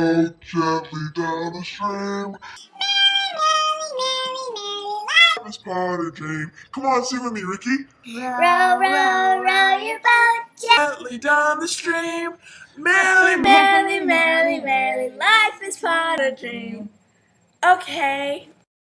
Row gently down the stream. Life is but a dream. Come on, sing with me, Ricky. Row, row, row your boat Gently down the stream. Merrily, merrily, merrily, merrily. Life is but a dream. Okay.